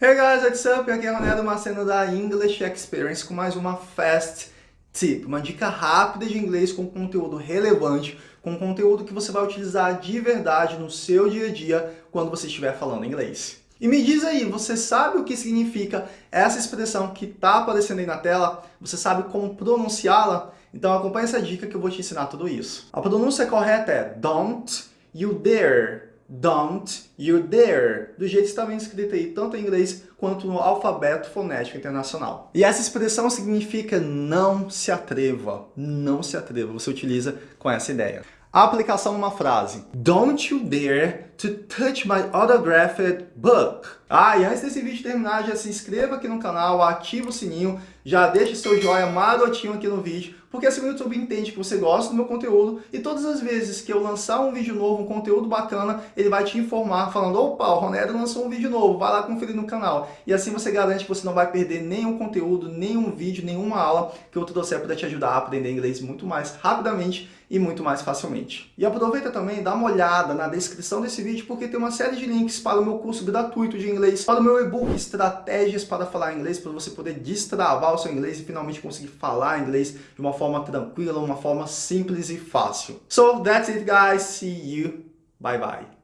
Hey guys, what's up? Aqui é Ronaldo Maceno da English Experience com mais uma Fast Tip, uma dica rápida de inglês com conteúdo relevante, com conteúdo que você vai utilizar de verdade no seu dia a dia quando você estiver falando inglês. E me diz aí, você sabe o que significa essa expressão que está aparecendo aí na tela? Você sabe como pronunciá-la? Então acompanhe essa dica que eu vou te ensinar tudo isso. A pronúncia correta é don't you dare don't, you dare, do jeito que está bem escrito aí, tanto em inglês quanto no alfabeto fonético internacional. E essa expressão significa não se atreva, não se atreva, você utiliza com essa ideia. A aplicação numa frase. Don't you dare to touch my autographed book. Ah, e antes desse vídeo terminar, já se inscreva aqui no canal, ativa o sininho, já deixa seu joinha marotinho aqui no vídeo, porque assim o YouTube entende que você gosta do meu conteúdo e todas as vezes que eu lançar um vídeo novo, um conteúdo bacana, ele vai te informar falando, opa, o Ronero lançou um vídeo novo, vai lá conferir no canal. E assim você garante que você não vai perder nenhum conteúdo, nenhum vídeo, nenhuma aula que eu trouxer para te ajudar a aprender inglês muito mais rapidamente e muito mais facilmente. E aproveita também, dá uma olhada na descrição desse vídeo, porque tem uma série de links para o meu curso gratuito de inglês, para o meu e-book Estratégias para Falar Inglês, para você poder destravar o seu inglês e finalmente conseguir falar inglês de uma forma tranquila, uma forma simples e fácil. So, that's it guys, see you, bye bye.